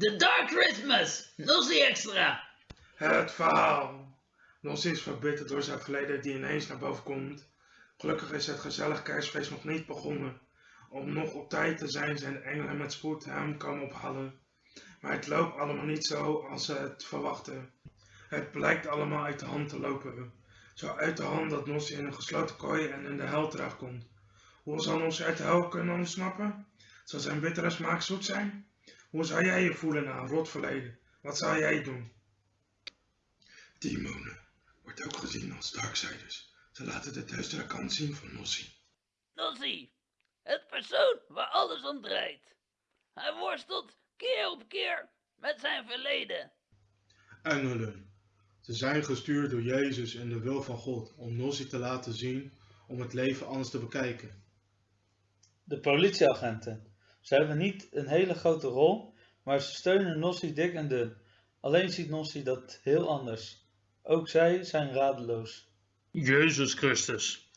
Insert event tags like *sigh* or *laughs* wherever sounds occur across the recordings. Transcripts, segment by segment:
The Dark Christmas! Nossie Extra! Het verhaal. Nos is verbitterd door zijn verleden die ineens naar boven komt. Gelukkig is het gezellig kerstfeest nog niet begonnen. Om nog op tijd te zijn zijn de engelen met spoed hem komen ophalen. Maar het loopt allemaal niet zo als ze het verwachten. Het blijkt allemaal uit de hand te lopen. Zo uit de hand dat Nossie in een gesloten kooi en in de hel terechtkomt. Hoe zal Nossie uit de hel kunnen ontsnappen? Zal zijn bittere smaak zoet zijn? Hoe zou jij je voelen na een rot verleden? Wat zou jij doen? Demonen wordt ook gezien als darksiders. Ze laten de duistere kant zien van Nossie. Nossie, het persoon waar alles om draait. Hij worstelt keer op keer met zijn verleden. Engelen. Ze zijn gestuurd door Jezus en de wil van God om Nossie te laten zien om het leven anders te bekijken. De politieagenten. Ze hebben niet een hele grote rol, maar ze steunen Nossie dik en dun. Alleen ziet Nossie dat heel anders. Ook zij zijn radeloos. Jezus Christus.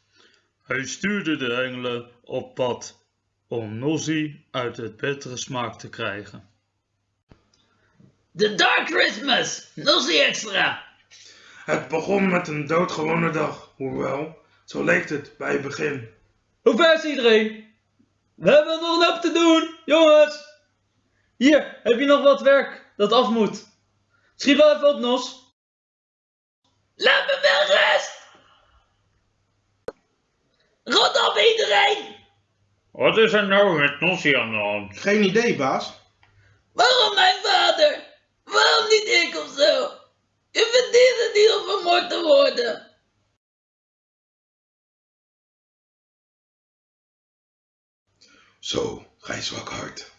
Hij stuurde de engelen op pad om Nossie uit het bittere smaak te krijgen. The Dark Christmas! Nossie Extra! Het begon met een doodgewone dag, hoewel, zo leek het bij het begin. Hoe ver is iedereen? We hebben nog een hoop te doen, jongens! Hier, heb je nog wat werk dat af moet. Schiet wel even op, Nos. Laat me wel rust! Rot op iedereen! Wat is er nou met Nossie aan de hand? Geen idee, baas. Waarom mijn vader? Waarom niet ik of zo? U verdient het niet om vermoord te worden. Zo, gij zwak hart.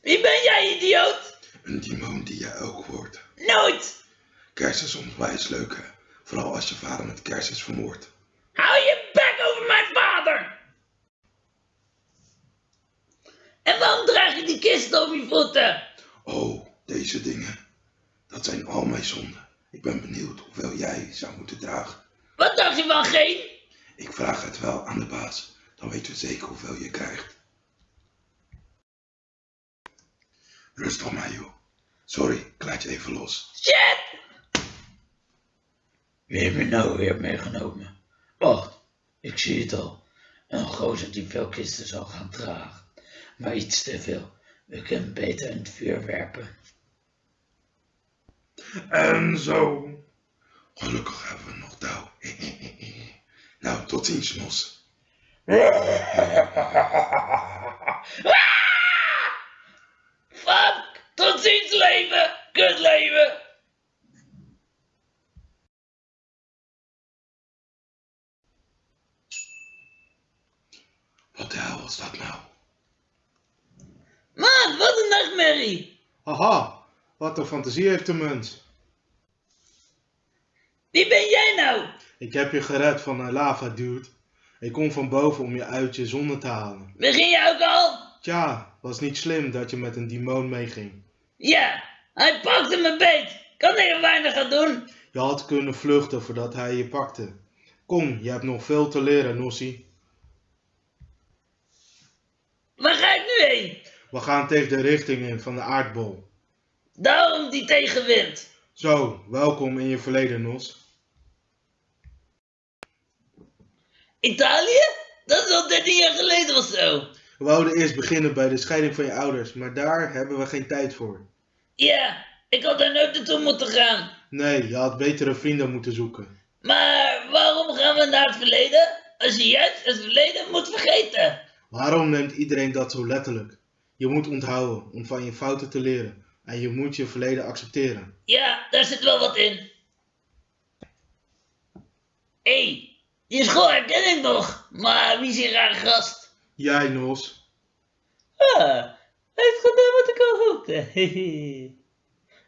Wie ben jij, idioot? Een demon die jij ook wordt. Nooit! Kerst is soms wijs leuk, hè? Vooral als je vader met kerst is vermoord. Hou je bek over mijn vader! En waarom draag je die kist op je voeten? Oh, deze dingen. Dat zijn al mijn zonden. Ik ben benieuwd hoeveel jij zou moeten dragen. Wat dacht je van geen? Ik vraag het wel aan de baas. Dan weten we zeker hoeveel je krijgt. Rust op mij, joh. Sorry, ik laat je even los. Shit! Wie heeft me nou weer meegenomen? Wacht, ik zie het al. Een gozer die veel kisten zal gaan dragen. Maar iets te veel. We kunnen beter in het vuur werpen. En zo. Gelukkig hebben we nog touw. *laughs* nou, tot ziens, Nos. Fuck! Tot ziens leven! Kut leven! Wat de hel was dat nou? Man, wat een nachtmerrie! Haha, wat een fantasie heeft de mens. Wie ben jij nou? Ik heb je gered van een lava dude. Ik kom van boven om je uit je zonde te halen. Begin je ook al? Tja, was niet slim dat je met een demon meeging. Ja, hij pakte me beet. Kan ik er weinig aan doen? Je had kunnen vluchten voordat hij je pakte. Kom, je hebt nog veel te leren, Nossie. Waar ga ik nu heen? We gaan tegen de richting in van de aardbol. Daarom die tegenwind. Zo, welkom in je verleden, Nos. Italië? Dat is al 13 jaar geleden of zo. We wouden eerst beginnen bij de scheiding van je ouders, maar daar hebben we geen tijd voor. Ja, ik had daar nooit naartoe moeten gaan. Nee, je had betere vrienden moeten zoeken. Maar waarom gaan we naar het verleden? Als je juist het verleden moet vergeten. Waarom neemt iedereen dat zo letterlijk? Je moet onthouden om van je fouten te leren en je moet je verleden accepteren. Ja, daar zit wel wat in. Hé, hey, die school herken ik nog. Maar wie is die rare gast? Jij, Nos. Ah, hij heeft gedaan wat ik al hoopte.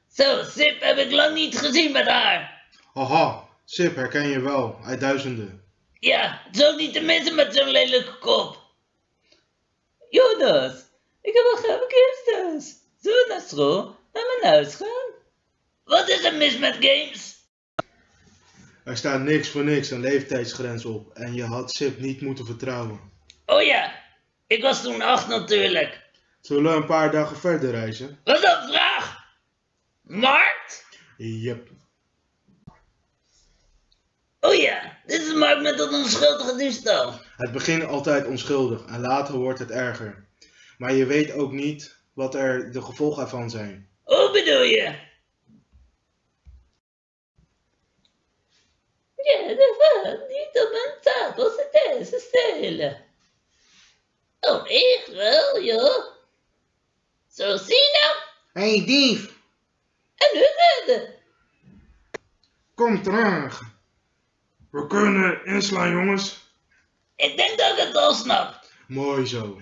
*laughs* Zo, Sip heb ik lang niet gezien met haar. Haha, Sip herken je wel, uit duizenden. Ja, het is ook niet de mensen met zo'n lelijke kop. Jonas, ik heb al graag kersthuis. Zullen we naar school naar mijn huis gaan? Wat is er mis met games? Er staat niks voor niks een leeftijdsgrens op en je had Sip niet moeten vertrouwen. Oh ja, ik was toen acht natuurlijk. Zullen we een paar dagen verder reizen? Wat een vraag! Markt? Yep. Oh ja, dit is markt met dat onschuldige diefstal. Het begint altijd onschuldig en later wordt het erger. Maar je weet ook niet wat er de gevolgen ervan zijn. Hoe bedoel je? Ja, dat was niet op mijn tafel zitten ze stelen. Oh, echt wel, joh. Zo zie je nou. Hé hey, dief, En nu redden. kom terug. We kunnen inslaan, jongens. Ik denk dat ik het al snap. Mooi zo.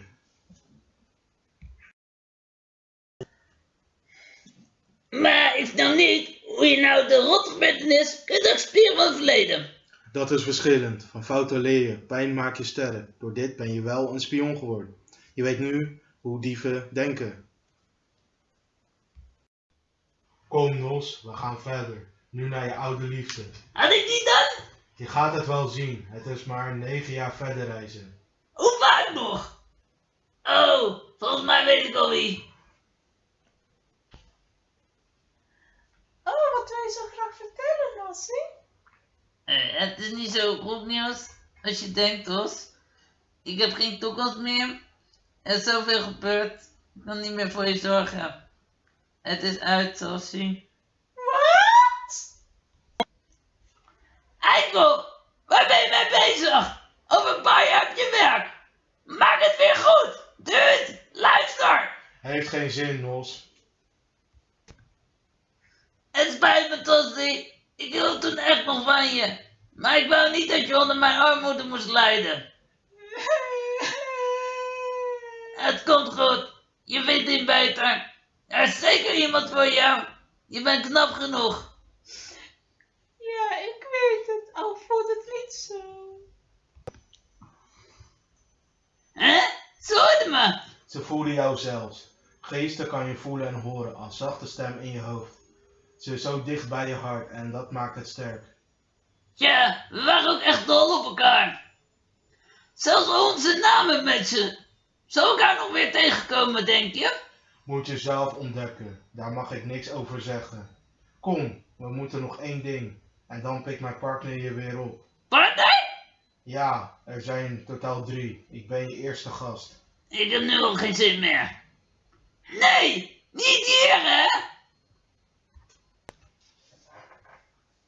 Maar ik snap niet hoe je nou de rotgebeurtenis kunt accepteren van het verleden. Dat is verschillend. Van fouten leer je. Pijn maak je sterren. Door dit ben je wel een spion geworden. Je weet nu hoe dieven denken. Kom Nos, we gaan verder. Nu naar je oude liefde. Had ik die dan? Je gaat het wel zien. Het is maar negen jaar verder reizen. Hoe vaak nog? Oh, volgens mij weet ik al wie. Oh, wat wil je zo graag vertellen, Nossie? Het is niet zo goed nieuws als je denkt, Ros. Ik heb geen toekomst meer. Er is zoveel gebeurd. Ik kan niet meer voor je zorgen. Het is uit, ziet. Wat? Eikel, waar ben je mee bezig? Over een paar jaar heb je werk. Maak het weer goed. Dude, luister. Heeft geen zin, Nos. Het spijt me, Tossie. Ik hield toen echt nog van je. Maar ik wou niet dat je onder mijn armoede moest lijden. Het komt goed. Je vindt hem beter. Er is zeker iemand voor jou. Je bent knap genoeg. Ja, ik weet het, al voelt het niet zo. Hè? Ze hoorde me. Ze voelen jou zelfs. Geesten kan je voelen en horen als zachte stem in je hoofd. Ze is zo dicht bij je hart en dat maakt het sterk. Ja, we waren ook echt dol op elkaar. Zelfs onze namen met ze. Zou elkaar nog weer tegenkomen, denk je? Moet je zelf ontdekken. Daar mag ik niks over zeggen. Kom, we moeten nog één ding. En dan pikt mijn partner je weer op. Partij? Ja, er zijn totaal drie. Ik ben je eerste gast. Ik heb nu al geen zin meer. Nee, niet hier, hè?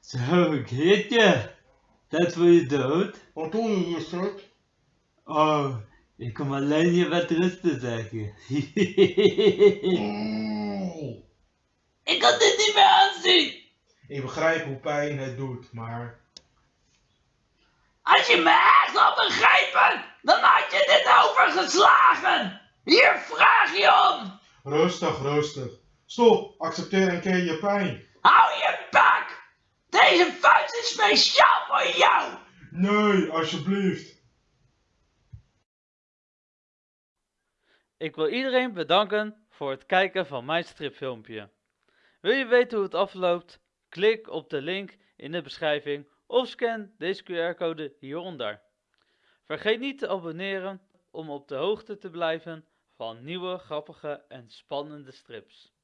Zo, Grietje. Tijd voor je dood? Wat doe je hier, Suk? Oh, ik kom alleen je wat rust te zeggen. Nee. *laughs* Ik kan dit niet meer aanzien. Ik begrijp hoe pijn het doet, maar Als je me echt had begrepen, dan had je dit overgeslagen. Hier vraag je om. rustig, rustig. Stop, accepteer een keer je pijn. Hou je bak. Deze vuist is speciaal voor jou. Nee, alsjeblieft. Ik wil iedereen bedanken voor het kijken van mijn stripfilmpje. Wil je weten hoe het afloopt? Klik op de link in de beschrijving of scan deze QR-code hieronder. Vergeet niet te abonneren om op de hoogte te blijven van nieuwe grappige en spannende strips.